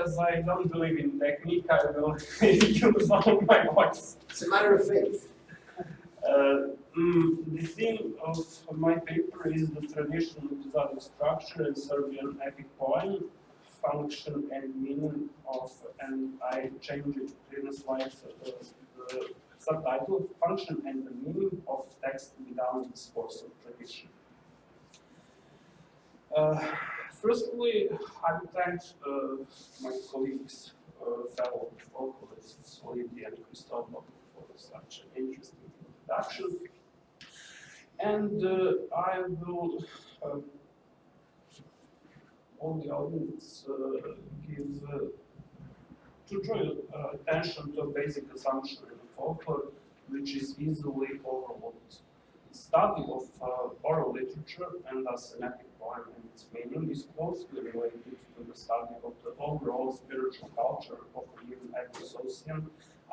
because I don't believe in technique, I will use all my voice. It's a matter of faith. Uh, mm, the theme of, my paper is the traditional episodic structure in Serbian epic poem, function and meaning of, and I changed it the slide, uh, the subtitle, function and the meaning of text without discourse of tradition. Uh, firstly, I would thank uh, my colleagues, uh, fellow vocalists, Lydia and Cristobal, for such an interesting introduction. And uh, I will, uh, all the audience, uh, give uh, to draw uh, attention to a basic assumption in folklore, which is easily overlooked. The study of uh, oral literature and thus an epic poem and its meaning is closely related to the study of the overall spiritual culture of a given epicene,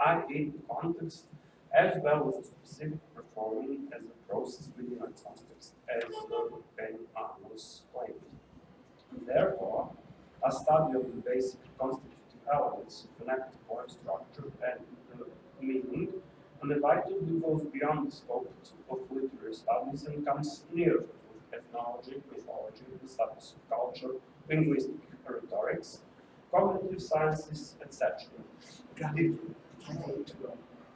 i.e. the context as well as a specific performing as a process within a context, as the Ben was claimed. Therefore, a study of the basic constitutive elements of an active poem structure and the meaning inevitably goes beyond the scope of literary studies and comes near to ethnology, mythology, the studies of culture, linguistic rhetorics, cognitive sciences, etc.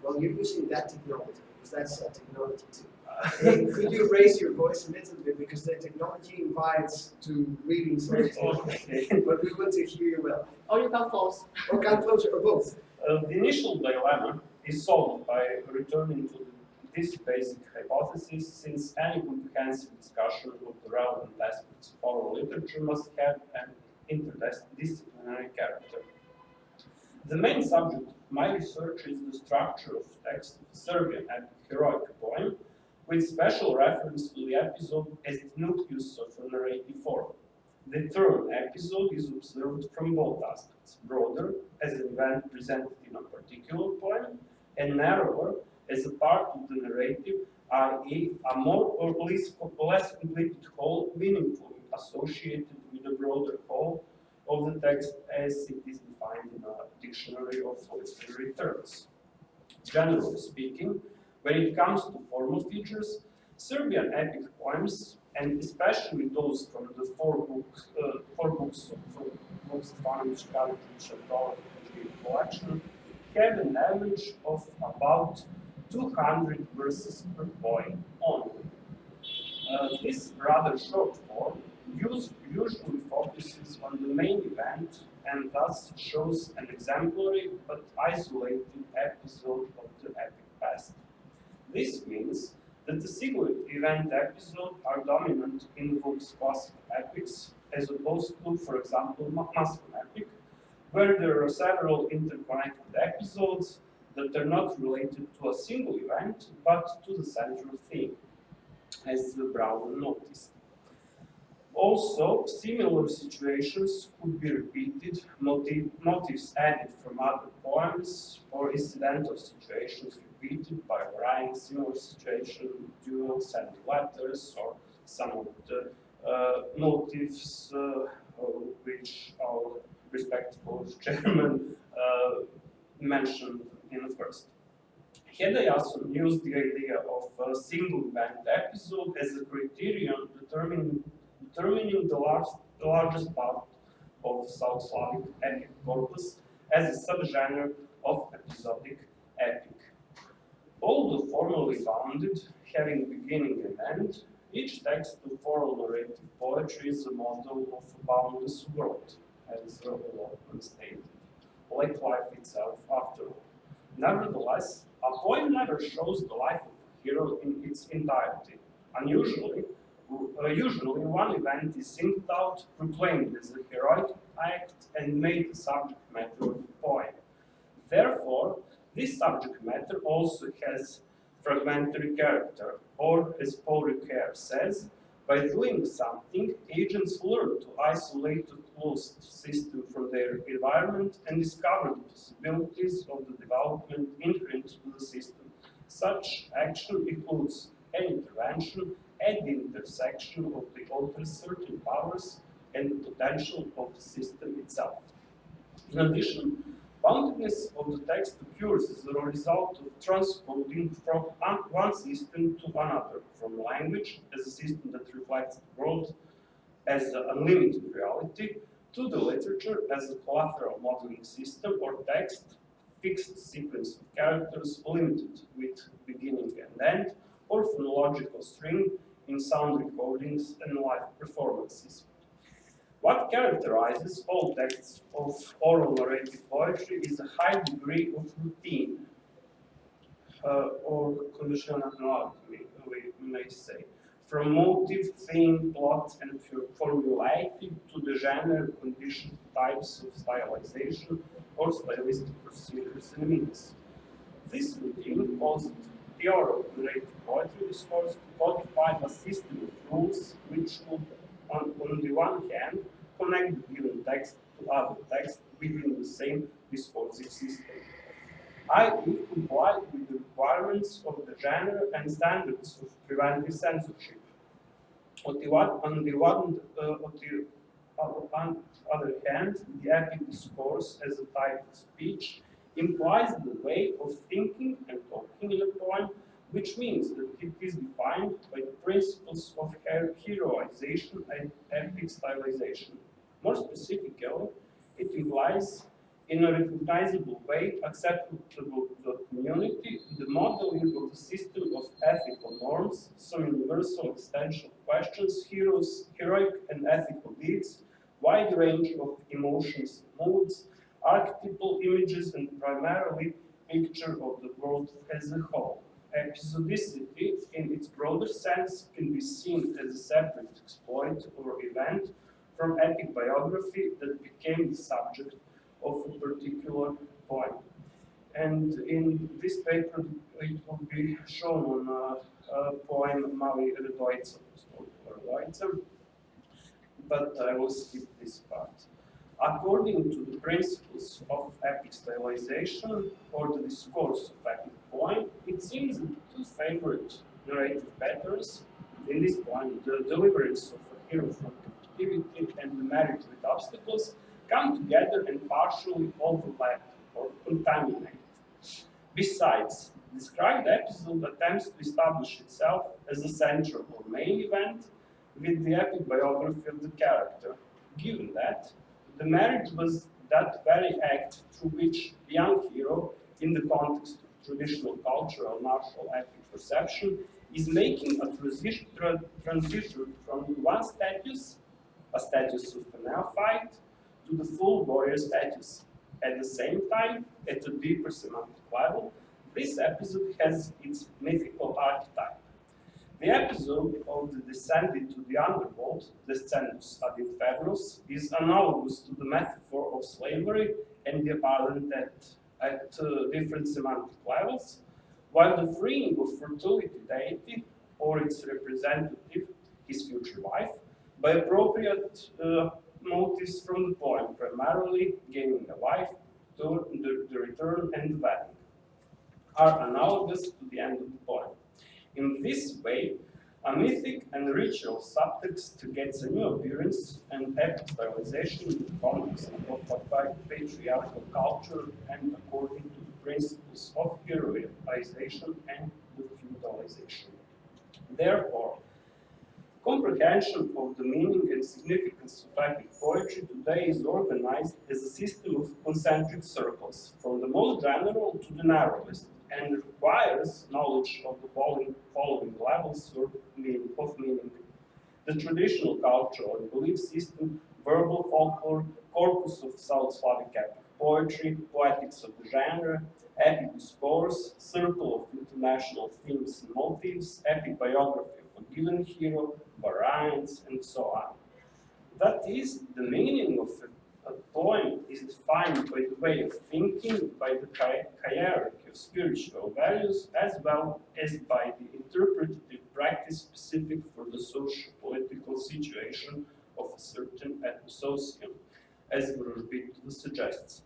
Well, you're using that technology, because that's a technology too. Hey, could you raise your voice a little bit, because the technology invites to reading something, but we want to hear you well. Or you come close. Or come closer, or both. Uh, the initial dilemma is solved by returning to this basic hypothesis, since any comprehensive discussion of the relevant aspects of oral literature must have an interdisciplinary character. The main subject of my research is the structure of text of Serbian epic heroic poem, with special reference to the episode as the nucleus of a narrative form. The term episode is observed from both aspects, broader as an event presented in a particular poem, and narrower as a part of the narrative, i.e. a more or less, less completed whole meaningfully associated with the broader whole of the text as it is defined in a dictionary of literary terms. Generally speaking, when it comes to formal features, Serbian epic poems, and especially those from the four books, uh, four books of most Ivanović, Karadzic, and Dolović collection, have an average of about 200 verses per poem only. Uh, this rather short form usually focuses on the main event and thus shows an exemplary but isolated episode of the epic past. This means that the single event episode are dominant in books classical epics as opposed to, for example, Muslim epic, where there are several interconnected episodes that are not related to a single event, but to the central theme, as the Braun noticed. Also, similar situations could be repeated, motiv motifs added from other poems, or incidental situations repeated by varying similar situation, duels and letters, or some of the uh, motifs uh, which our respectable chairman uh, mentioned in the first. Heda Jason used the idea of a single event episode as a criterion determining determining the, large, the largest part of South Slavic epic corpus as a subgenre of episodic epic. Although formally bounded, having beginning and end, each text of oral narrative poetry is a model of a boundless world, as Lachmann stated, like life itself after all. Nevertheless, a poem never shows the life of a hero in its entirety. Unusually, uh, usually one event is singled out, proclaimed as a heroic act, and made the subject matter of the poem. Therefore, this subject matter also has fragmentary character, or as Paul Ricoeur says, by doing something, agents learn to isolate a closed system from their environment and discover the possibilities of the development inherent to the system. Such action includes an intervention at the intersection of the author's certain powers and the potential of the system itself. In addition, boundedness of the text occurs as a result of transcoding from one system to another, from language as a system that reflects the world as an unlimited reality, to the literature as a collateral modeling system or text, fixed sequence of characters limited with beginning and end, or phonological string in sound recordings and live performances. What characterizes all texts of oral narrative poetry is a high degree of routine, uh, or conditionality, we may say, from motive, theme, plot, and formality to the genre, condition, types of stylization, or stylistic procedures and means. This routine caused the oral narrative poetry discourse to codify a system of rules which would on, on the one hand, connect the given text to other texts within the same discursive system. i.e. comply with the requirements of the genre and standards of preventive censorship. On the one, on the one, uh, on the on other hand, the epic discourse as a type of speech implies the way of thinking and talking in a poem which means that it is defined by the principles of heroization and epic stylization. More specifically, it implies in a recognizable way acceptable to the community the modeling of the system of ethical norms, some universal existential questions, heroes, heroic and ethical deeds, wide range of emotions moods, archetypal images and primarily picture of the world as a whole episodicity in its broader sense can be seen as a separate exploit or event from epic biography that became the subject of a particular poem. And in this paper, it will be shown on a, a poem Mali Radojica, but I will skip this part. According to the principles of epic stylization or the discourse of epic poem, it seems that two favorite narrative patterns in this point, the deliverance of a hero from captivity and the marriage with obstacles, come together and partially overlap or contaminate. Besides, the described episode attempts to establish itself as a central or main event with the epic biography of the character, given that the marriage was that very act through which the young hero, in the context of traditional cultural martial epic perception, is making a transition, tra transition from one status, a status of neophyte, to the full warrior status. At the same time, at a deeper semantic level, this episode has its mythical archetype. The episode of the descent into the underworld, Descensus ad Infernus, is analogous to the metaphor of slavery and the apparent at, at different semantic levels, while the freeing of fertility deity, or its representative, his future wife, by appropriate uh, motives from the poem, primarily gaining a wife, the, the, the return and the wedding, are analogous to the end of the poem. In this way, a mythic and ritual subtext get a new appearance and stylization in the context of patriarchal culture and according to the principles of heroization and feudalization. Therefore, comprehension of the meaning and significance of epic poetry today is organized as a system of concentric circles, from the most general to the narrowest, and requires knowledge of the following, following levels of meaning, of meaning. The traditional cultural and belief system, verbal folklore, corpus of South Slavic epic poetry, poetics of the genre, epic discourse, circle of international themes and motifs, epic biography of a given hero, variants, and so on. That is the meaning of a poem is defined by the way of thinking, by the hierarchy of spiritual values, as well as by the interpretative practice specific for the socio-political situation of a certain ethnosocium, as Vrojbitova suggests.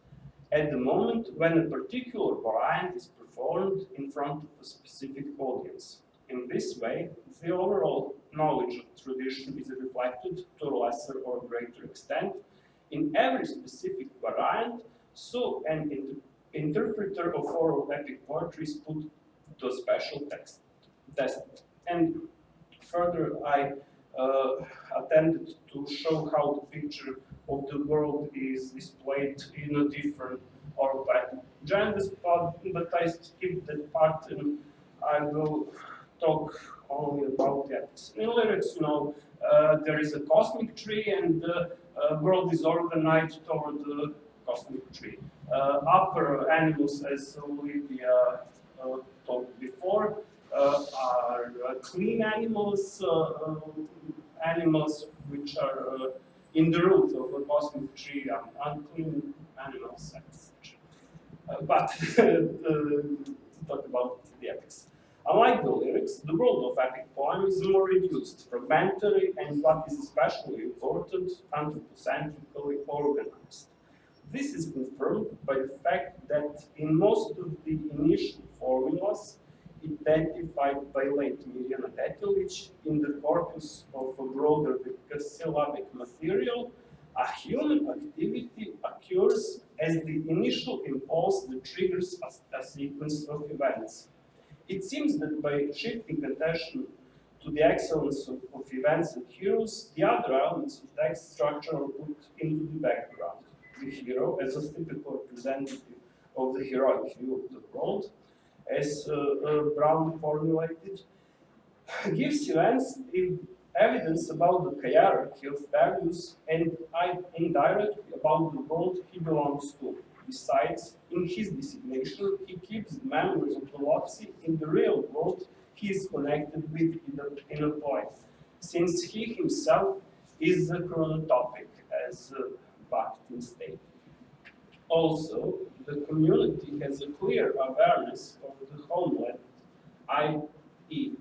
At the moment when a particular variant is performed in front of a specific audience. In this way, the overall knowledge of tradition is reflected to a lesser or greater extent in every specific variant So an inter interpreter of oral epic poetry is put to a special text test. And further, I uh, attempted to show how the picture of the world is displayed in a different oral pattern. This part, but I skip that part and I will talk only about that. In lyrics, you know, uh, there is a cosmic tree and the uh, world is organized toward the cosmic tree. Uh, upper animals, as Olivia uh, talked before, uh, are uh, clean animals, animals which are in the root of a cosmic tree, um, unclean animals, etc. but to talk about the ethics. Unlike the lyrics, the world of epic poem is more reduced, fragmentary, and what is especially important, anthropocentrically organized. This is confirmed by the fact that in most of the initial formulas identified by late Mirjana Detelic in the corpus of a broader syllabic material, a human activity occurs as the initial impulse that triggers a, a sequence of events. It seems that by shifting attention to the excellence of, of, events and heroes, the other elements of text structure are put into the background. The hero as a typical representative of the heroic view of the world, as uh, uh, Braun formulated, gives events evidence about the hierarchy of values and indirectly about the world he belongs to. Besides, in his designation, he keeps the memories of the Lotzi in the real world he is connected with in a, in a point, since he himself is the chronotopic, as uh, Bakhtin stated. Also, the community has a clear awareness of the homeland, i.e.,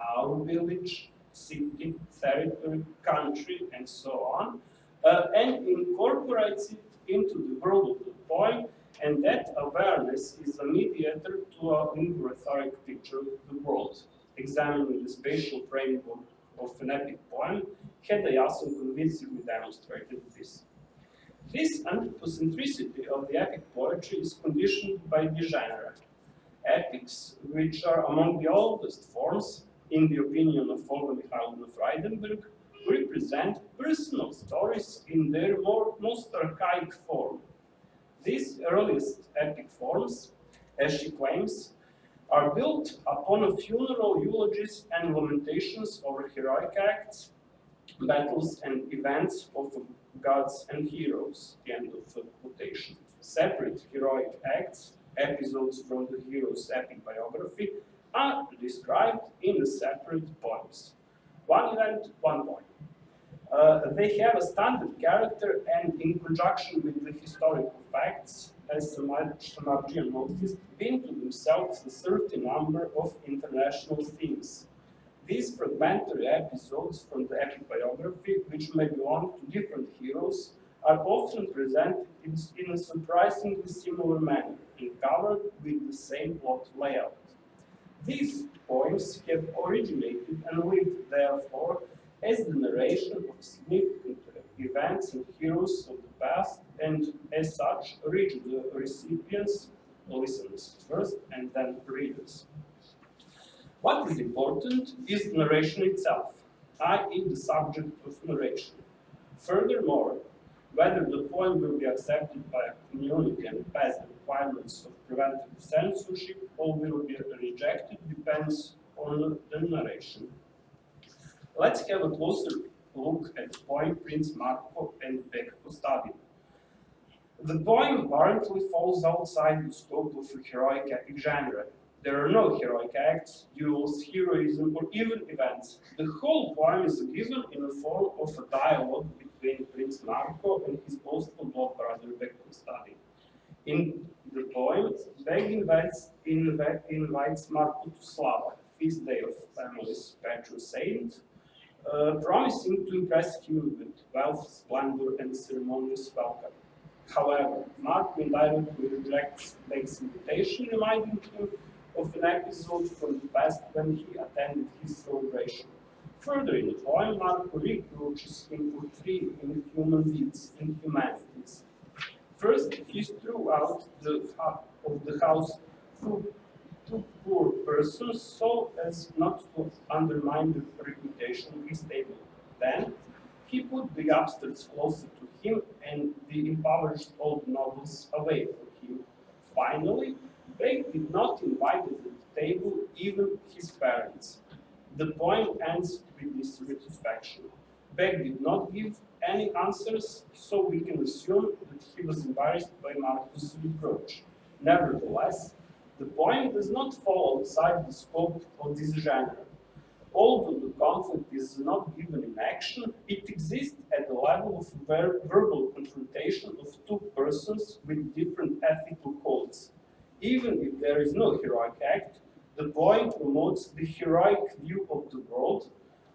our village, city, territory, country, and so on, uh, and incorporates it into the world of the poem, and that awareness is a mediator to a rhetoric picture of the world. Examining the spatial framework of an epic poem, Heda Jason convincingly demonstrated this. This anthropocentricity of the epic poetry is conditioned by the genre. Epics, which are among the oldest forms, in the opinion of Olga Mikhailovna Freidenberg, represent personal stories in their more, most archaic form. These earliest epic forms, as she claims, are built upon funeral eulogies and lamentations over heroic acts, battles and events of gods and heroes, the end of quotation. Separate heroic acts, episodes from the hero's epic biography, are described in separate poems. One event, one poem. Uh, they have a standard character and in conjunction with the historical facts, as Samardzija noticed, bring to themselves a certain number of international themes. These fragmentary episodes from the epic biography, which may belong to different heroes, are often presented in, in a surprisingly similar manner and covered with the same plot layout. These poems have originated and lived, therefore, as the narration of significant events and heroes of the past, and as such, reach the recipients, listeners first, and then readers. What is important is narration itself, i.e. the subject of narration. Furthermore, whether the poem will be accepted by a community and pass the requirements of preventive censorship or will be rejected depends on the narration. Let's have a closer look at the poem Prince Marko and Beg Kostadin. The poem apparently falls outside the scope of a heroic epic genre. There are no heroic acts, duels, heroism, or even events. The whole poem is given in the form of a dialogue between Prince Marko and his boastful brother Beg Kostadin. In the poem, Beg invites, invites Marko to Slava, feast day of family's patron saint, uh, promising to impress him with wealth, splendor, and ceremonious welcome. However, Mark indirectly rejects Beg's invitation, reminding him of an episode from the past when he attended his celebration. Further in the poem, Mark reproaches him for three inhuman deeds and humanities. First, his the house through two poor persons so as not to undermine the reputation of his table. Then he put the upstarts closer to him and the impoverished old nobles away from him. Finally, Beg did not invite at the table even his parents. The poem ends with this retrospection. Beg did not give any answers, so we can assume that he was embarrassed by Marcus' reproach. Nevertheless, the poem does not fall outside the scope of this genre. Although the conflict is not given in action, it exists at the level of ver verbal confrontation of two persons with different ethical codes. Even if there is no heroic act, the poem promotes the heroic view of the world,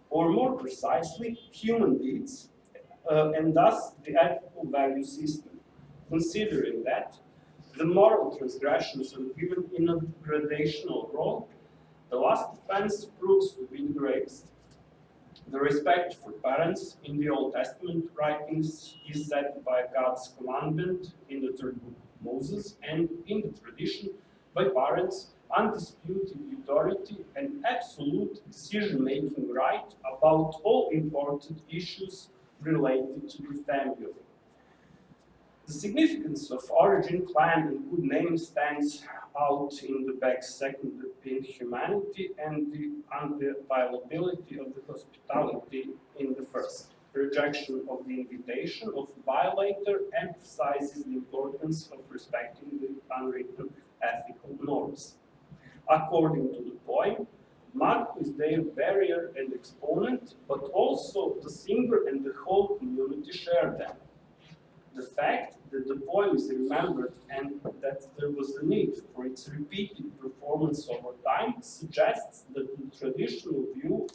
or more precisely, human deeds, uh, and thus the ethical value system. Considering that, the moral transgressions are given in a gradational role, the last offense proves to be the greatest. The respect for parents in the Old Testament writings is set by God's commandment in the third book of Moses and in the tradition by parents undisputed authority and absolute decision-making right about all important issues related to the family. The significance of origin, clan, and good name stands out in the back second in humanity and the unviolability of the hospitality in the first. Rejection of the invitation of violator emphasizes the importance of respecting the unwritten ethical norms. According to the poem, Mark is their barrier and exponent, but also the singer and the whole community share them. The fact that the poem is remembered and that there was a need for its repeated performance over time suggests that the traditional view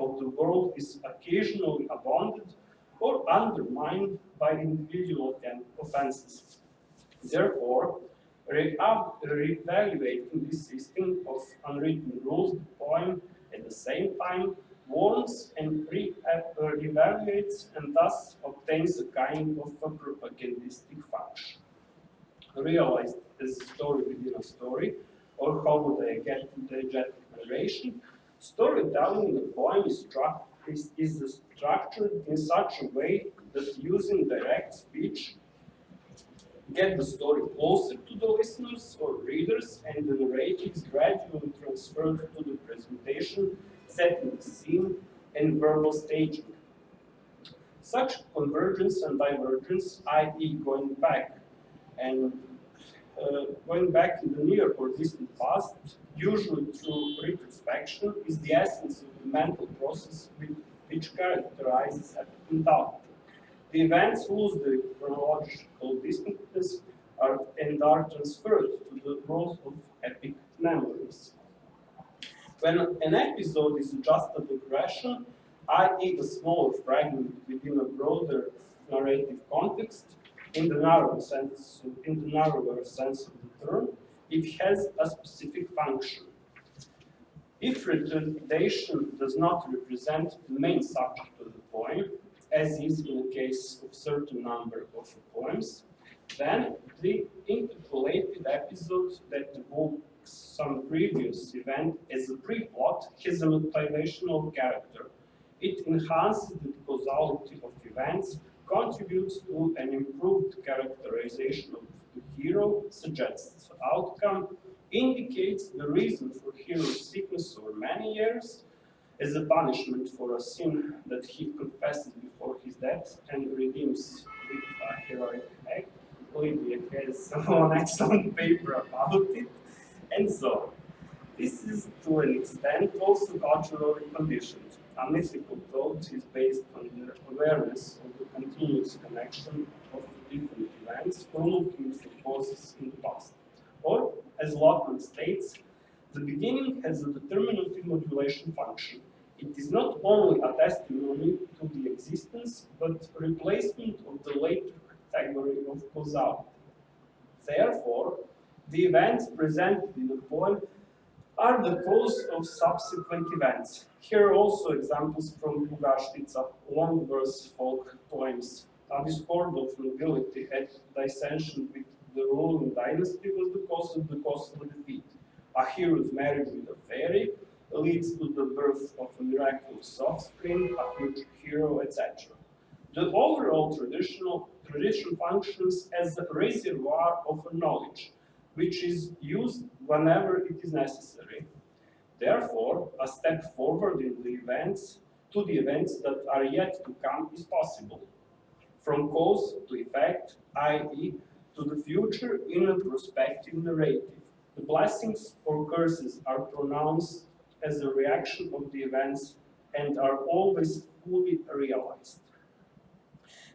of the world is occasionally abandoned or undermined by individual offenses. Therefore, re-evaluating this system of unwritten rules, the poem at the same time warns and re-evaluates and thus obtains a kind of a propagandistic function. Realized as a story within a story, or how would I get to diegetic narration, storytelling in a poem is, is, is structured in such a way that using direct speech get the story closer to the listeners or readers and the narrative is gradually transferred to the presentation, setting scene and verbal staging. Such convergence and divergence, i.e. going back and uh, going back in the near or distant past, usually through retrospection, is the essence of the mental process which characterizes mentality. The events lose the chronological distinctness are, and are transferred to the role of epic memories. When an episode is just a digression, i.e. a smaller fragment within a broader narrative context, in the narrow sense, in the narrower sense of the term, it has a specific function. If retardation does not represent the main subject of the poem, as is in the case of certain number of poems, then the interpolated episode that evokes some previous event as a pre-plot has a motivational character. It enhances the causality of events, contributes to an improved characterization of the hero, suggests outcome, indicates the reason for hero's sickness over many years, as a punishment for a sin that he confesses before his death and redeems with a heroic act. Lydia has an excellent paper about it, and so this is to an extent also culturally conditioned. A mythical thought is based on the awareness of the continuous connection of different events or looking for causes in the past. Or, as Lachmann states, the beginning has a determinative modulation function. It is not only a testimony to the existence, but replacement of the later category of causality. Therefore, the events presented in the poem are the cause of subsequent events. Here are also examples from Bugarshtica, long verse folk poems, a discord of nobility at dissension with the ruling dynasty was the cause of the costly defeat. A hero's marriage with a fairy leads to the birth of a miraculous offspring, a future hero, etc. The overall traditional tradition functions as a reservoir of knowledge, which is used whenever it is necessary. Therefore, a step forward in the events to the events that are yet to come is possible. From cause to effect, i.e., to the future in a prospective narrative. The blessings or curses are pronounced as a reaction of the events and are always fully realized.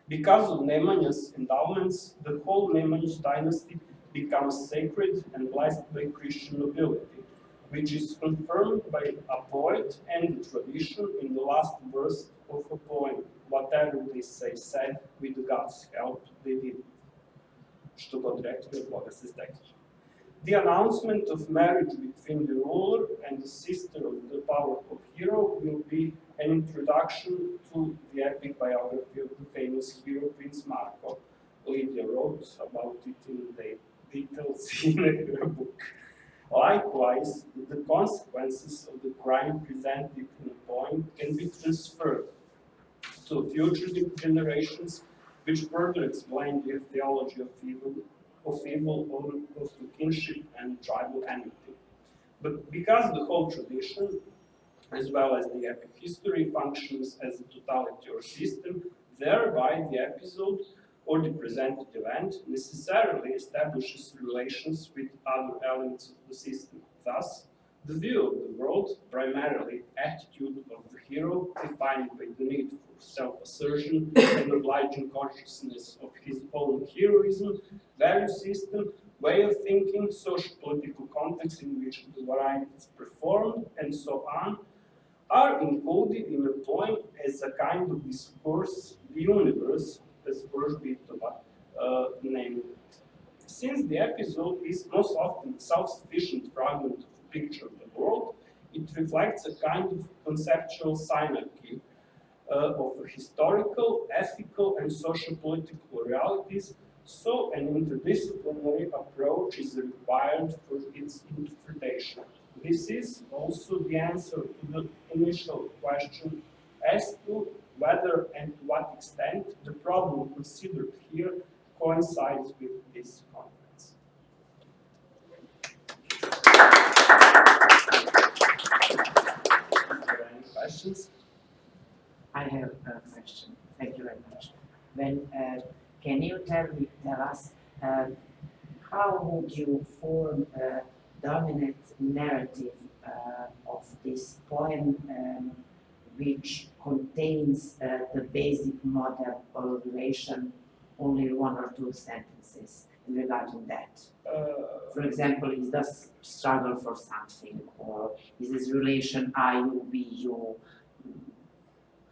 Because of Nemanja's endowments, the whole Nemanjic dynasty becomes sacred and blessed by Christian nobility, which is confirmed by a poet and the tradition in the last verse of a poem. Whatever they say said, with God's help, they did. Što. The announcement of marriage between the ruler and the sister of the powerful hero will be an introduction to the epic biography of the famous hero Prince Marko. Lydia wrote about it in the details in her book. Likewise, the consequences of the crime presented in the poem can be transferred to future generations, which further explain the theology of evil, of evil, of the kinship and tribal enmity. But because the whole tradition, as well as the epic history, functions as a totality or system, thereby the episode or the presented event necessarily establishes relations with other elements of the system. Thus, the view of the world, primarily attitude of the hero, defined by the need for self-assertion and obliging consciousness of his own heroism, value system, way of thinking, social-political context in which the variety is performed, and so on, are encoded in a poem as a kind of discourse, the universe, Borsbitova uh, named it. Since the episode is most often self-sufficient fragment of a picture of the world, it reflects a kind of conceptual synarchy uh, of historical, ethical, and social-political realities, so an interdisciplinary approach is required for its interpretation. This is also the answer to the initial question as to whether and to what extent the problem considered here coincides with this conference. Any questions? I have a question. Thank you very much. When uh, can you tell me, tell us, uh, how would you form a dominant narrative uh, of this poem um, which contains uh, the basic model of relation, only one or two sentences regarding that. Uh, For example, is this struggle for something, or is this relation I, you, we, you?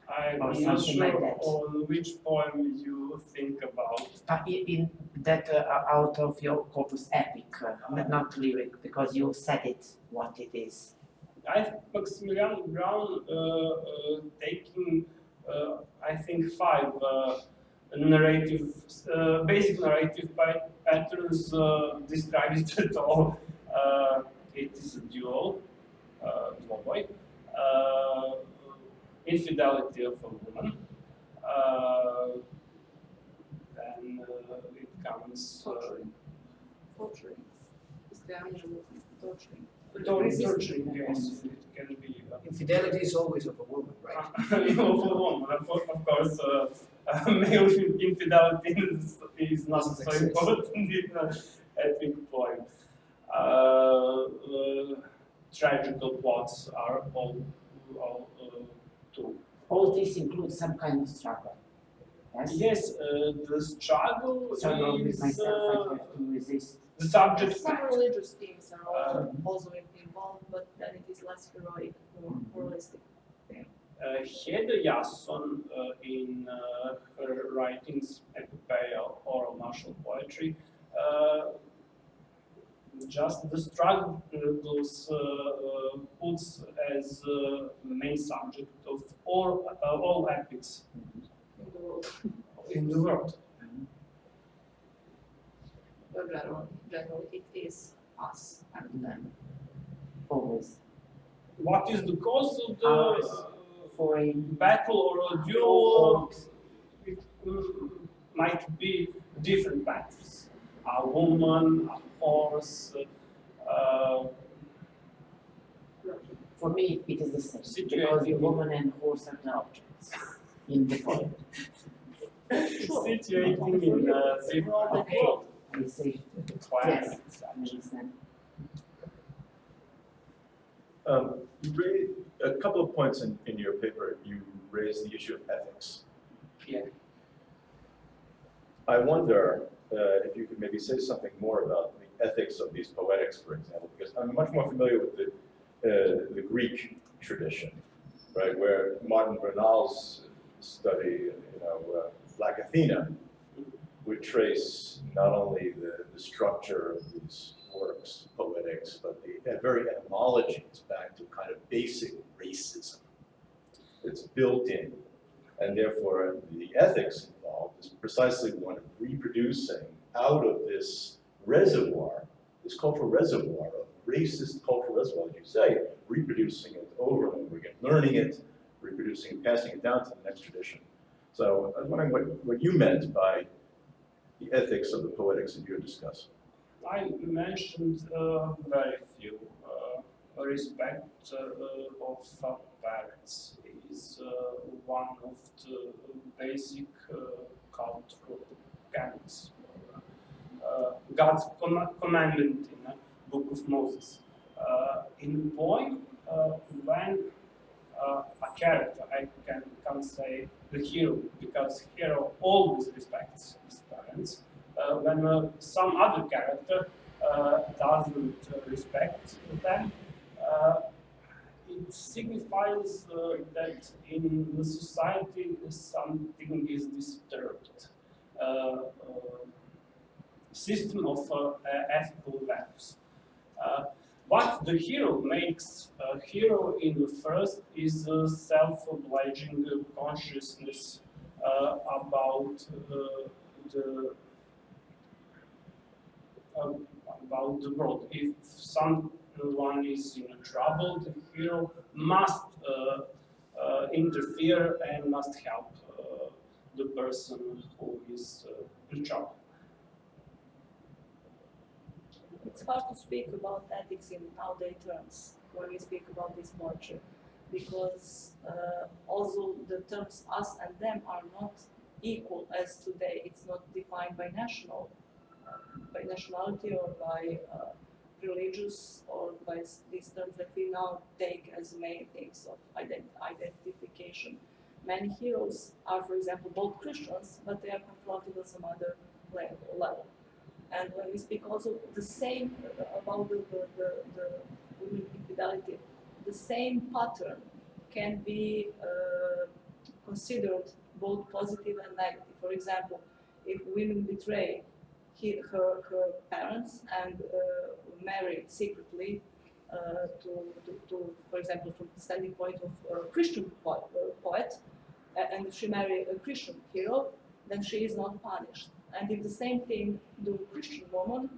I'm Or not something like sure that. on which poem you think about. Uh, in, that uh, out of your corpus epic, uh, not- not lyric, because you said it what it is. I Maximilian Braun uh, uh, taking, uh, I think, five uh, narrative, basic narrative patterns uh, describe it at all. It is a duel, uh, dvoboy, uh, infidelity of a woman, then it comes Torturing. Torturing. Izgradnja ljudi, torturing. Torturing, torturing, yes, it can be. Uh, Infidelity is always of a woman, right? you know, for woman, of course, of course uh, uh, male infidelity is, is not so exist. important in an epic poem. Uh, uh, tragical plots are all, all uh, too. All this includes some kind of struggle. Yes? Yes, uh, the struggle Struggle with is myself, I uh, have to resist. The subject. Some religious themes are Uh, also also involved, but then it is less heroic, and more realistic. Uh, Heda Jason, uh, in uh, her writings, epopeia, oral martial poetry, uh, just the struggles uh, uh, puts as uh, main subject of all, uh, all epics in the world. in the world. But generally, generally it is us and them. Always. What is the cause of the Ours. uh, For a battle or a duel? It mm, might be different battles. A woman, a horse, uh, For me, it is the same, Situated because the in- woman and horse are the objects in the poem. situating in a different Okay. world. I say, Climate, I understand. Um, you raised, a couple of points in, in your paper, you raised the issue of ethics. Yeah. I wonder, uh, if you could maybe say something more about the ethics of these poetics, for example, because I'm much more familiar with the, uh, the Greek tradition, right, where Martin Bernal's study, you know, uh, Black Athena, would trace not only the, the structure of these works, poetics, but the very etymologies back to kind of basic racism. It's built in, and therefore the ethics involved is precisely one of reproducing out of this reservoir, this cultural reservoir of racist cultural reservoir, as you say, reproducing it over and over again, learning it, reproducing it, passing it down to the next tradition. So I was wondering what, what you meant by the ethics of the poetics that you're discussing. I mentioned uh, very few. Uh, respect uh, of uh, parents is uh, one of the basic uh, cultural canons. God's com- commandment in the Book of Moses. In poem, when a character, I can, can say the hero, because hero always respects his parents. Uh, when uh, some other character uh, doesn't uh, respect them, uh, it signifies uh, that in the society something is disturbed. System of ethical values. Uh, what the hero makes a hero in the first is a self-obliging consciousness uh, about uh, the um, about the world. If someone is in trouble, the hero must uh, uh, interfere and must help uh, the person who is uh, in trouble. It's hard to speak about ethics in nowadays terms when we speak about this culture, because uh, also the terms us and them are not equal as today. It's not defined by national, uh, by nationality or by uh, religious or by these terms that we now take as main things of ident- identification. Many heroes are, for example, both Christians, but they are confronted on some other le- level. And when we speak also the same about the, the, the, the women infidelity, the same pattern can be uh, considered both positive and negative. For example, if women betray he, her, her parents and uh, marry secretly uh, to, to, to, for example, from the standing point of a Christian poet, uh, poet a- and she marry a Christian hero, then she is not punished. And if the same thing the Christian woman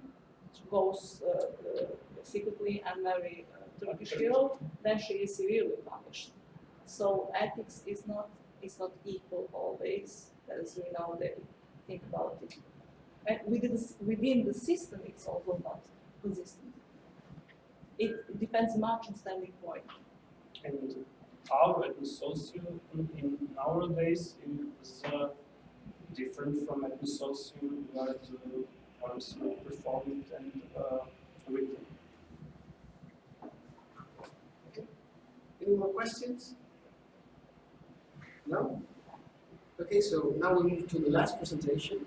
goes uh, uh, secretly and marry a Turkish hero, then she is severely punished. So ethics is not is not equal always, as we nowadays think about it. And within the, within the system, it's also not consistent. It depends much on standing point. And our in, in nowadays is uh, different from ethnosocial where the poems were performed and uh, written. Any more questions? No? Okay, so now we move to the last presentation.